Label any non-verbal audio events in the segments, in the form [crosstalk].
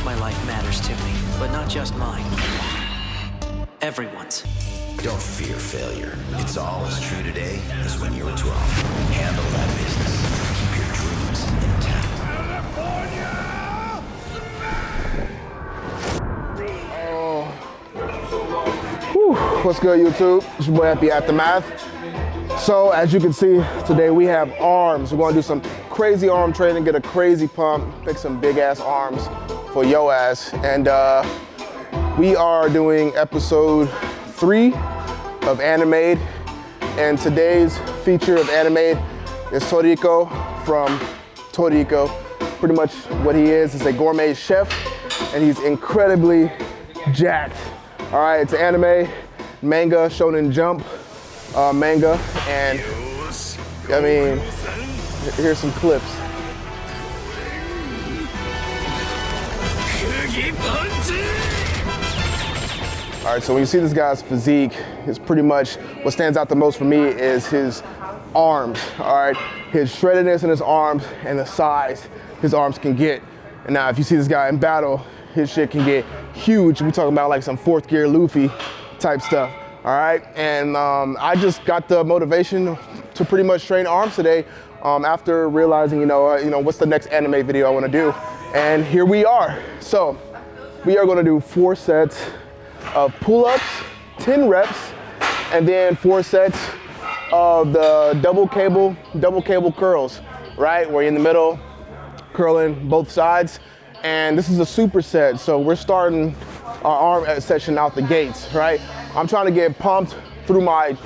course my life matters to me, but not just mine. Everyone's. Don't fear failure. It's all as true today as when you were 12. Handle that business. Keep your dreams intact. What's good, YouTube? It's your boy Happy Aftermath. So, as you can see, today we have arms. We're gonna do some crazy arm training, get a crazy pump, pick some big ass arms for yo ass. And uh, we are doing episode three of Animade. And today's feature of Animade is Toriko from Toriko. Pretty much what he is is a gourmet chef, and he's incredibly jacked. All right, it's anime, manga, shonen jump, uh, manga, and I mean, here's some clips. All right, so when you see this guy's physique, it's pretty much what stands out the most for me is his arms, all right? His shreddedness in his arms and the size his arms can get. And now if you see this guy in battle, his shit can get huge. We're talking about like some fourth gear Luffy type stuff, all right? And um, I just got the motivation to pretty much train arms today um, after realizing, you know, uh, you know, what's the next anime video I wanna do? And here we are. So we are gonna do four sets of pull-ups, 10 reps, and then four sets of the double cable, double cable curls, right? Where you're in the middle, curling both sides. And this is a superset, so we're starting our arm session out the gates, right? I'm trying to get pumped through my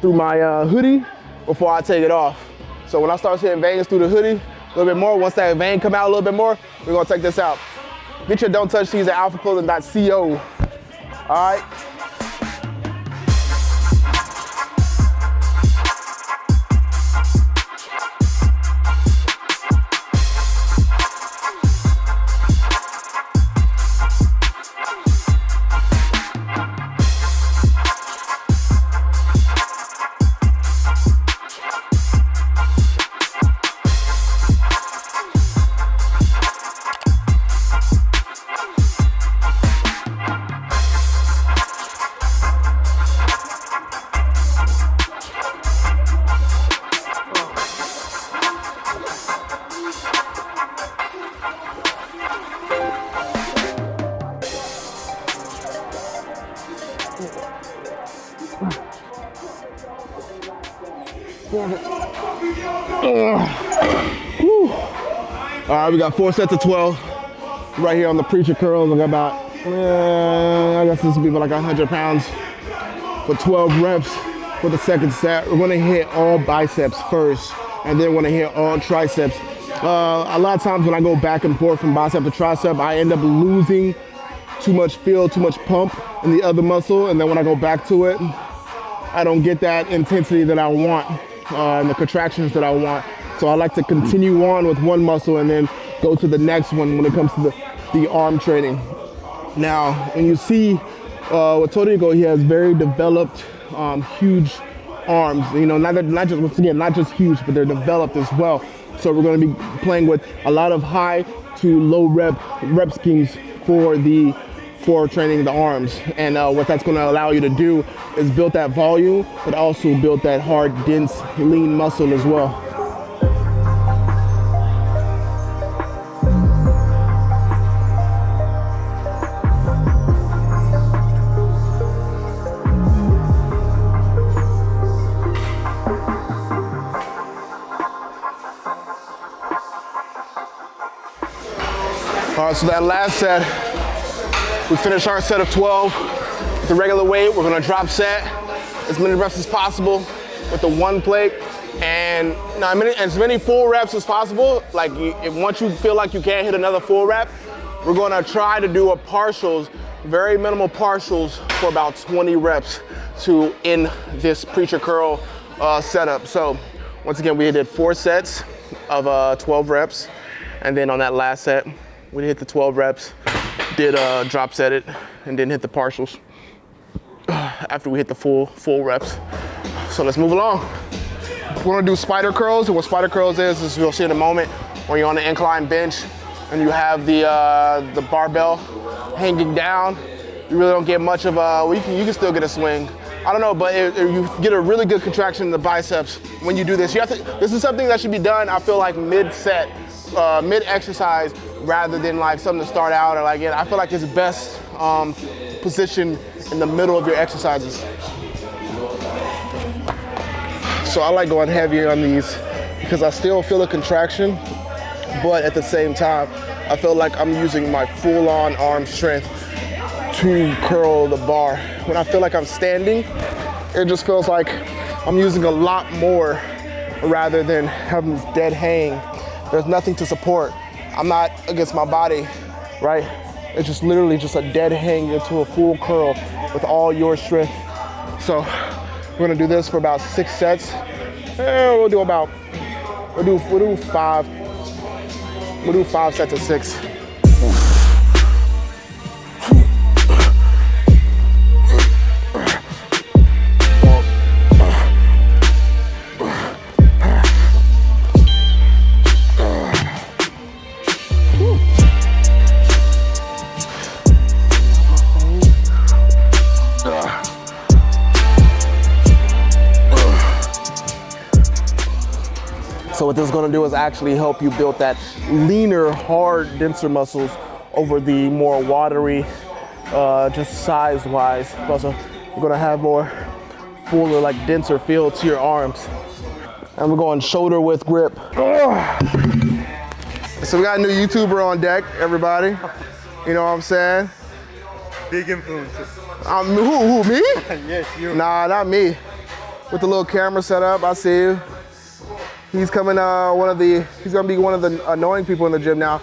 through my uh, hoodie before I take it off. So when I start seeing veins through the hoodie a little bit more, once that vein come out a little bit more, we're gonna take this out. Get your don't touch these at alphaclothing.co. All right. All right, we got four sets of 12 right here on the preacher curls. I got about, uh, I guess this will be like 100 pounds for 12 reps for the second set. We're gonna hit all biceps first, and then we're gonna hit all triceps. Uh, a lot of times when I go back and forth from bicep to tricep, I end up losing too much feel, too much pump in the other muscle, and then when I go back to it, I don't get that intensity that I want uh, and the contractions that I want. So I like to continue on with one muscle and then go to the next one when it comes to the, the arm training. Now, when you see uh, with Toriko, he has very developed, um, huge arms. You know, not, not just, once again, not just huge, but they're developed as well. So we're gonna be playing with a lot of high to low rep rep schemes for the for training the arms. And uh, what that's gonna allow you to do is build that volume, but also build that hard, dense, lean muscle as well. All right, so that last set, we finish our set of 12 with the regular weight. We're gonna drop set as many reps as possible with the one plate. And as many full reps as possible. Like if once you feel like you can't hit another full rep, we're gonna try to do a partials, very minimal partials for about 20 reps to end this preacher curl uh, setup. So once again, we did four sets of uh, 12 reps. And then on that last set, we hit the 12 reps, did uh, drop set it, and then hit the partials after we hit the full, full reps. So let's move along. We're gonna do spider curls, and what spider curls is, is you'll see in a moment, when you're on the incline bench, and you have the uh, the barbell hanging down, you really don't get much of a. Well, you can you can still get a swing. I don't know, but it, it- you get a really good contraction in the biceps when you do this. You have to. This is something that should be done. I feel like mid set, uh, mid exercise, rather than like something to start out or like. I feel like it's best um, in the middle of your exercises. So I like going heavier on these because I still feel a contraction, but at the same time, I feel like I'm using my full-on arm strength to curl the bar. When I feel like I'm standing, it just feels like I'm using a lot more rather than having this dead hang. There's nothing to support. I'm not against my body, right? It's just literally just a dead hang into a full curl with all your strength. So we're gonna do this for about six sets. Eh, we'll do about, we'll do, we'll do five, we'll do five sets of six. So what this is gonna do is actually help you build that leaner, hard, denser muscles over the more watery, uh, just size-wise. Also, you're gonna have more fuller, like denser feel to your arms. And we're going shoulder width grip. So we got a new YouTuber on deck, everybody. You know what I'm saying? Big influences. Um, who, who, me? [laughs] yes, you. Nah, not me. With the little camera set up, I see you. He's coming, uh, one of the, he's gonna be one of the annoying people in the gym now.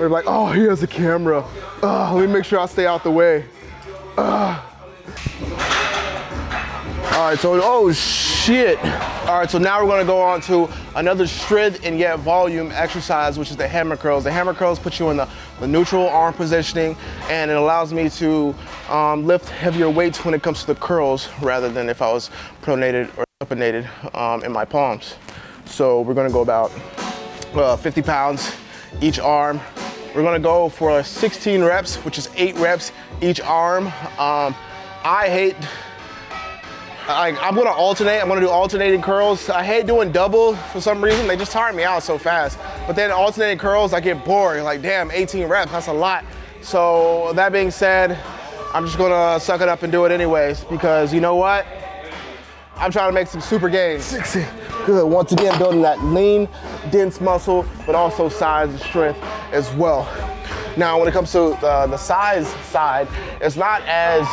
We're like, oh, he has a camera. Uh, let me make sure I stay out the way. Uh. All right, so, oh shit. All right, so now we're gonna go on to another strength and yet volume exercise, which is the hammer curls. The hammer curls put you in the, the neutral arm positioning and it allows me to um, lift heavier weights when it comes to the curls rather than if I was pronated or supinated um, in my palms. So we're gonna go about uh, 50 pounds each arm. We're gonna go for 16 reps, which is eight reps each arm. Um, I hate I, I'm gonna alternate. I'm gonna do alternating curls. I hate doing double for some reason. They just tire me out so fast. But then alternating curls, I get bored. Like, damn, 18 reps, that's a lot. So that being said, I'm just gonna suck it up and do it anyways because you know what? I'm trying to make some super gains. 60. Good. Once again, building that lean, dense muscle, but also size and strength as well. Now, when it comes to the, the size side, it's not as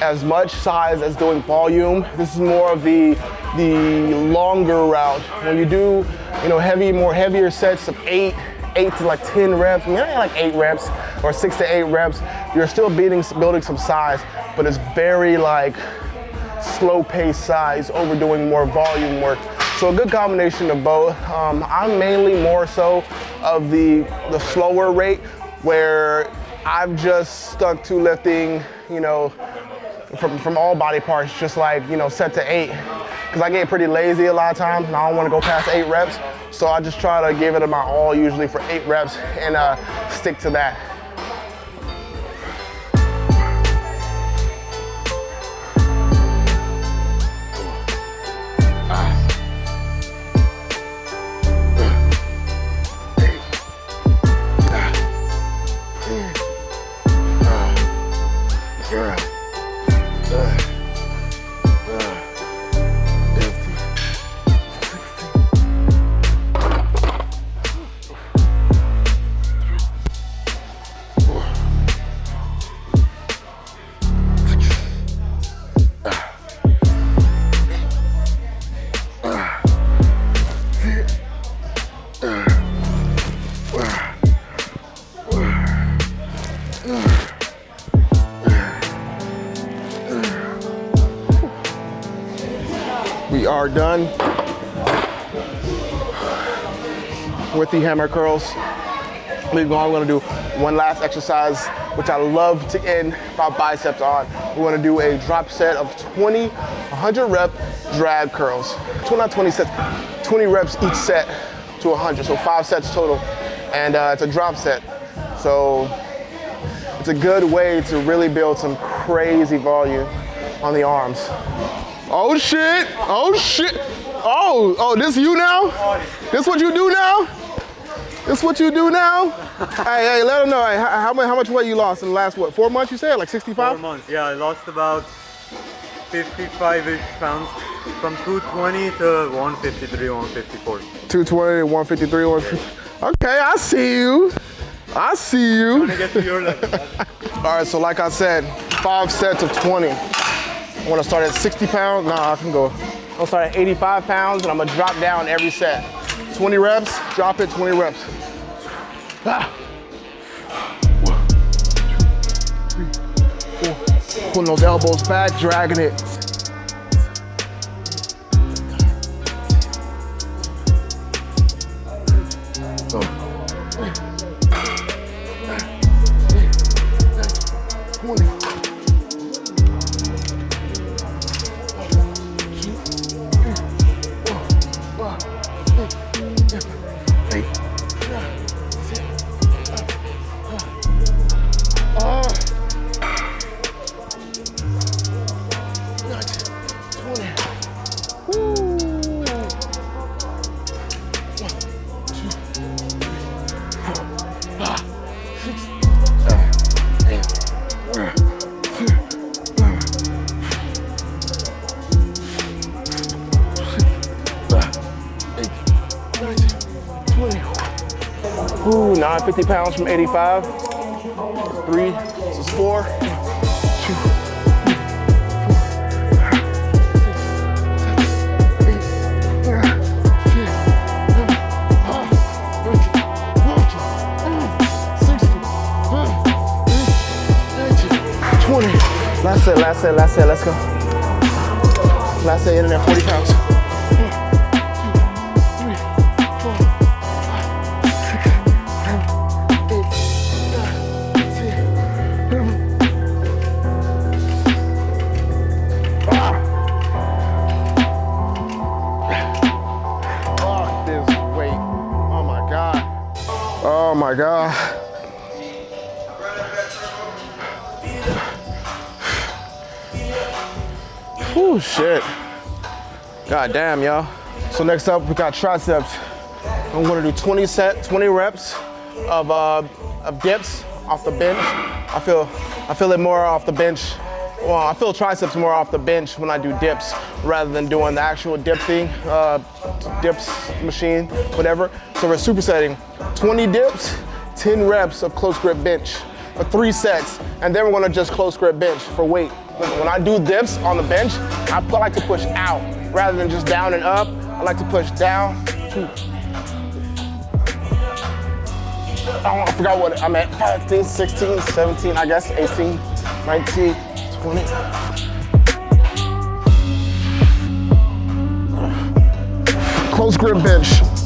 as much size as doing volume. This is more of the the longer route. When you do, you know, heavy, more heavier sets of eight, eight to like 10 reps, maybe like eight reps or six to eight reps, you're still beating, building some size, but it's very like slow pace size over doing more volume work. So a good combination of both. Um, I'm mainly more so of the, the slower rate where I've just stuck to lifting, you know, from, from all body parts, just like, you know, set to eight. Cause I get pretty lazy a lot of times and I don't wanna go past eight reps. So I just try to give it my all usually for eight reps and uh, stick to that. Are done with the hammer curls. We're gonna do one last exercise, which I love to end my biceps on. We're gonna do a drop set of 20, 100 rep drag curls. 20, not 20 sets, 20 reps each set to 100, so five sets total. and uh, it's a drop set. So it's a good way to really build some crazy volume on the arms. Oh shit! Oh shit! Oh, oh, this you now? This what you do now? This what you do now? hey, hey, let them know. Hey, how, how, much, how much weight you lost in the last what? Four months? You said like 65? Four months. Yeah, I lost about 55-ish pounds from 220 to 153, 154. 220, 153, 150. Okay, I see you. I see you. Trying to get to your level. [laughs] All right, so like I said, five sets of 20. I wanna start at 60 pounds. Nah, I can go. I'm gonna start at 85 pounds and I'm gonna drop down every set. 20 reps, drop it, 20 reps. Ah. Pulling those elbows back, dragging it. Ooh, 950 pounds from 85. Three, this is four. Last set, last set, last set. Let's go. Last set, in there, 40 pounds. My God. Shit. God damn, y'all. So next up, we got triceps. I'm gonna do 20 set, 20 reps of, uh, of dips off the bench. I feel, I feel it more off the bench. Well, I feel triceps more off the bench when I do dips rather than doing the actual dip thing, uh, dips machine, whatever. So we're supersetting 20 dips, 10 reps of close grip bench for three sets, and then we're gonna just close grip bench for weight. When I do dips on the bench, I like to push out rather than just down and up. I like to push down. Oh, I forgot what I'm at, 15, 16, 17, I guess, 18, 19, 20. Close grip bench.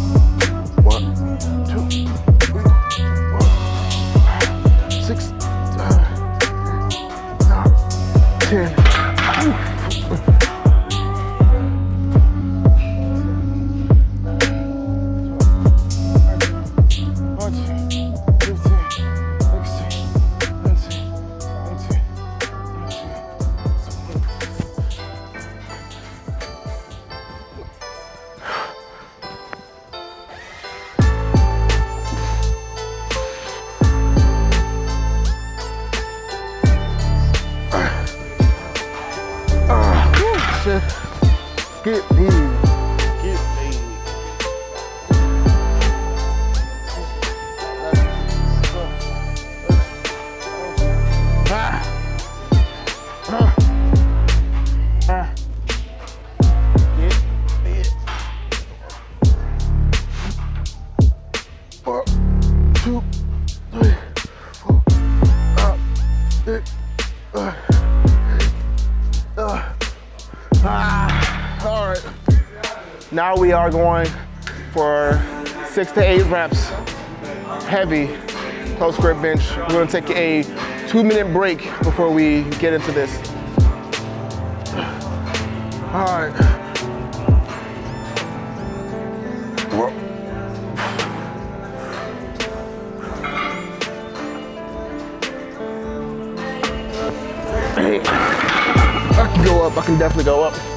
Shit. Get me. Now we are going for six to eight reps, heavy, close grip bench. We're gonna take a two minute break before we get into this. All right. I can go up, I can definitely go up.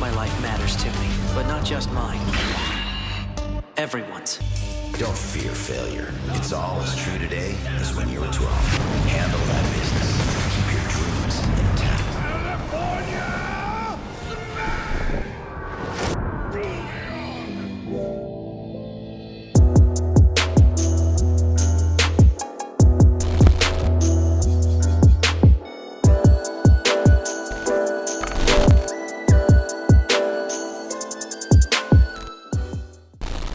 My life matters to me, but not just mine. Everyone's. Don't fear failure. It's all as true today as when you were 12. Handle that business.